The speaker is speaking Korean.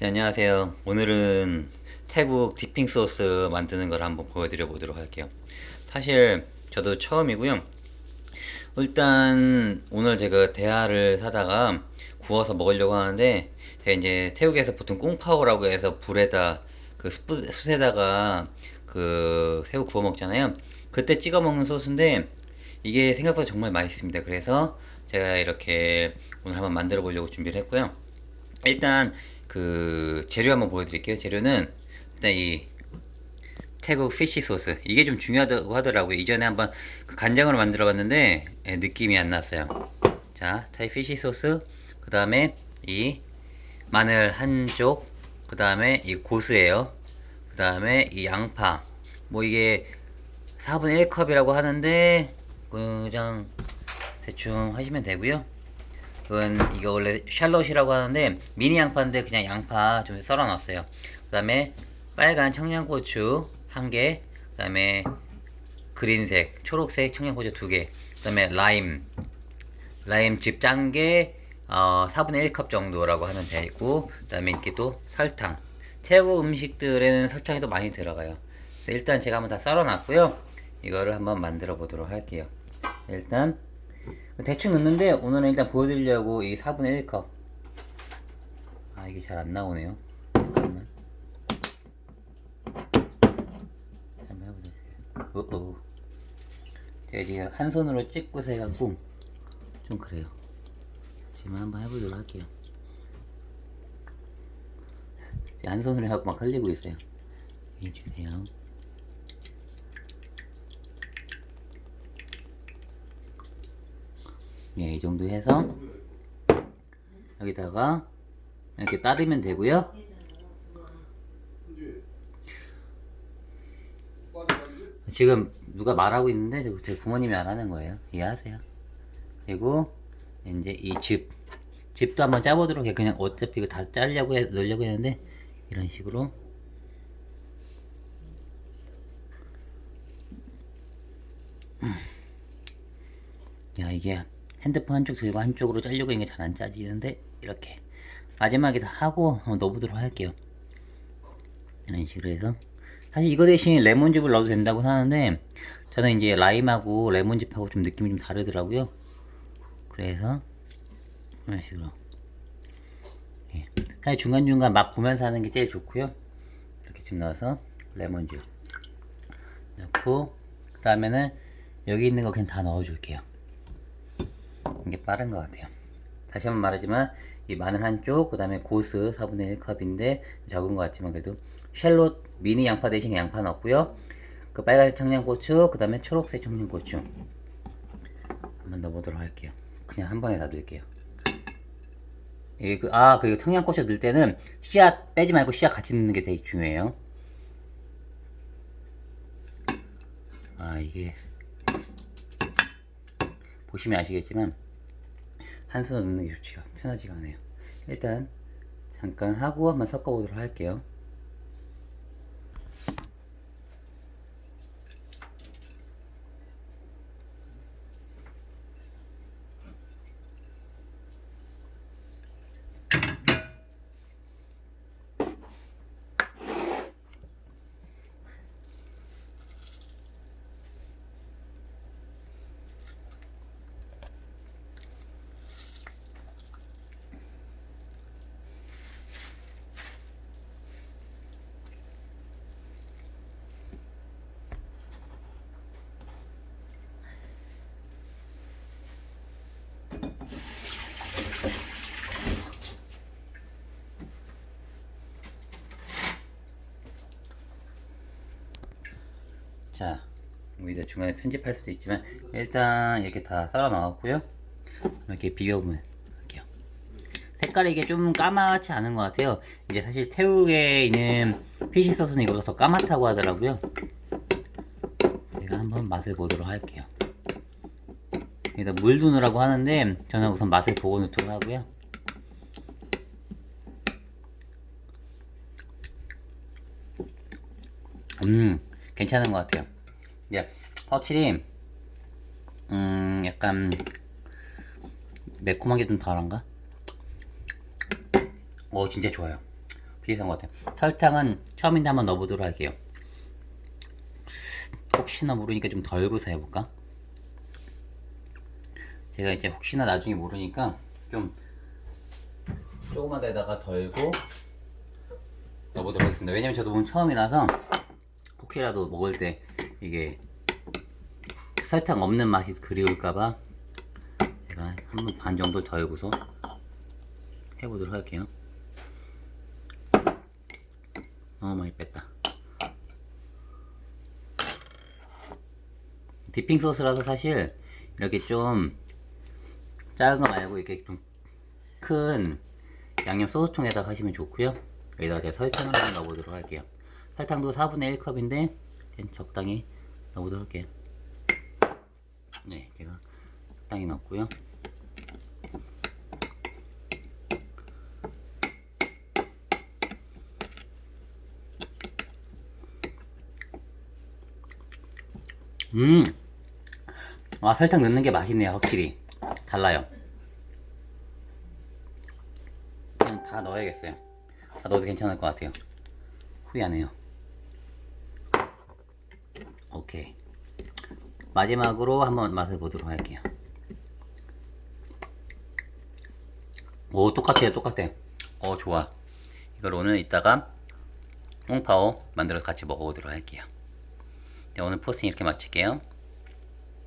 네, 안녕하세요. 오늘은 태국 디핑 소스 만드는 걸 한번 보여드려 보도록 할게요. 사실 저도 처음이고요. 일단 오늘 제가 대하를 사다가 구워서 먹으려고 하는데 제가 이제 태국에서 보통 꿍파오라고 해서 불에다 그 숯- 숯에다가 그 새우 구워 먹잖아요. 그때 찍어 먹는 소스인데 이게 생각보다 정말 맛있습니다. 그래서 제가 이렇게 오늘 한번 만들어 보려고 준비를 했고요. 일단 그 재료 한번 보여드릴게요. 재료는 일단 이 태국 피쉬 소스 이게 좀 중요하다고 하더라고요. 이전에 한번 그 간장으로 만들어 봤는데 예, 느낌이 안 났어요. 자, 타이 피쉬 소스 그 다음에 이 마늘 한 쪽, 그 다음에 이 고수예요. 그 다음에 이 양파 뭐 이게 4분의 1컵이라고 하는데 그냥 대충 하시면 되고요. 그건 이거 원래 샬롯이라고 하는데 미니 양파인데 그냥 양파 좀 썰어 놨어요. 그 다음에 빨간 청양고추 한 개, 그 다음에 그린색, 초록색 청양고추 두 개, 그 다음에 라임, 라임 즙 짠게 어, 4분의 1컵 정도라고 하면 되고, 그 다음에 이렇게 또 설탕. 태국 음식들에는 설탕이 또 많이 들어가요. 일단 제가 한번 다 썰어 놨고요. 이거를 한번 만들어 보도록 할게요. 일단 대충 넣는데 오늘은 일단 보여드리려고 이 4분의 1컵. 아 이게 잘 안 나오네요. 잠깐만. 한번 해보세요. 어어. 제가 지금 한 손으로 찍고서 해갖고 좀 그래요. 지금 한번 해보도록 할게요. 한 손으로 해갖고 막 흘리고 있어요. 이 주세요 예, 이 정도 해서 여기다가 이렇게 따르면 되고요. 지금 누가 말하고 있는데 저- 제 부모님이 안 하는 거예요. 이해하세요? 그리고 이제 이 즙, 즙도 한번 짜보도록 해. 그냥 어차피 이거 다 짜려고 해, 넣으려고 했는데 이런 식으로 야 이게 핸드폰 한쪽 들고 한쪽으로 짜려고 이게 잘 안 짜지는데 이렇게 마지막에 다 하고 한번 넣어보도록 할게요. 이런 식으로 해서. 사실 이거 대신 레몬즙을 넣어도 된다고 하는데 저는 이제 라임하고 레몬즙하고 좀 느낌이 좀 다르더라고요. 그래서 이런 식으로. 예. 사실 중간중간 맛 보면서 하는 게 제일 좋고요. 이렇게 좀 넣어서 레몬즙 넣고 그 다음에는 여기 있는 거 그냥 다 넣어줄게요 이게 빠른 것 같아요. 다시 한번 말하지만 이 마늘 한쪽, 그 다음에 고스 4분의 1컵인데 적은 것 같지만 그래도 샬롯 미니 양파 대신 양파 넣었고요. 그 빨간색 청양고추, 그 다음에 초록색 청양고추 한번 넣어보도록 할게요. 그냥 한 번에 다 넣을게요. 그, 아, 그리고 청양고추 넣을 때는 씨앗 빼지 말고 씨앗 같이 넣는 게 되게 중요해요. 아, 이게 보시면 아시겠지만 한 손으로 넣는 게 좋지가 편하지가 않아요. 일단 잠깐 하고 한번 섞어 보도록 할게요 자 여기다 중간에 편집할 수도 있지만 일단 이렇게 다 썰어 넣었고요. 이렇게 비벼보면 할게요. 색깔이 이게 좀 까맣지 않은 것 같아요. 이제 사실 태국에 있는 피시 소스는 이거보다 더 까맣다고 하더라고요. 제가 한번 맛을 보도록 할게요. 여기다 물 두느라고 하는데 저는 우선 맛을 보고 넣도록 하고요. 음 괜찮은 것 같아요 이제 확실히 음 약간 매콤한 게 좀 덜한가? 오 진짜 좋아요 비슷한 것 같아요. 설탕은 처음인데 한번 넣어보도록 할게요. 혹시나 모르니까 좀 덜 구사해볼까? 제가 이제 혹시나 나중에 모르니까 좀 조그만 데다가 덜고 넣어보도록 하겠습니다. 왜냐면 저도 오늘 처음이라서 혹시라도 먹을 때 이게 설탕 없는 맛이 그리울까봐 제가 한번 반 정도 덜고서 해보도록 할게요. 너무 많이 뺐다. 디핑 소스라서 사실 이렇게 좀 작은 거 말고 이렇게 좀 큰 양념 소스통에다 하시면 좋고요. 여기다가 제가 설탕을 좀 넣어보도록 할게요. 설탕도 4분의 1컵인데 적당히 넣어보도록 할게요. 네, 제가 적당히 넣었고요. 음, 아 설탕 넣는 게 맛있네요, 확실히 달라요. 그냥 다 넣어야겠어요. 다 넣어도 괜찮을 것 같아요. 후회하네요. 오케이. 마지막으로 한번 맛을 보도록 할게요. 오, 똑같아요, 똑같아. 어, 좋아. 이걸 오늘 이따가 홍파오 만들어서 같이 먹어보도록 할게요. 네, 오늘 포스팅 이렇게 마칠게요.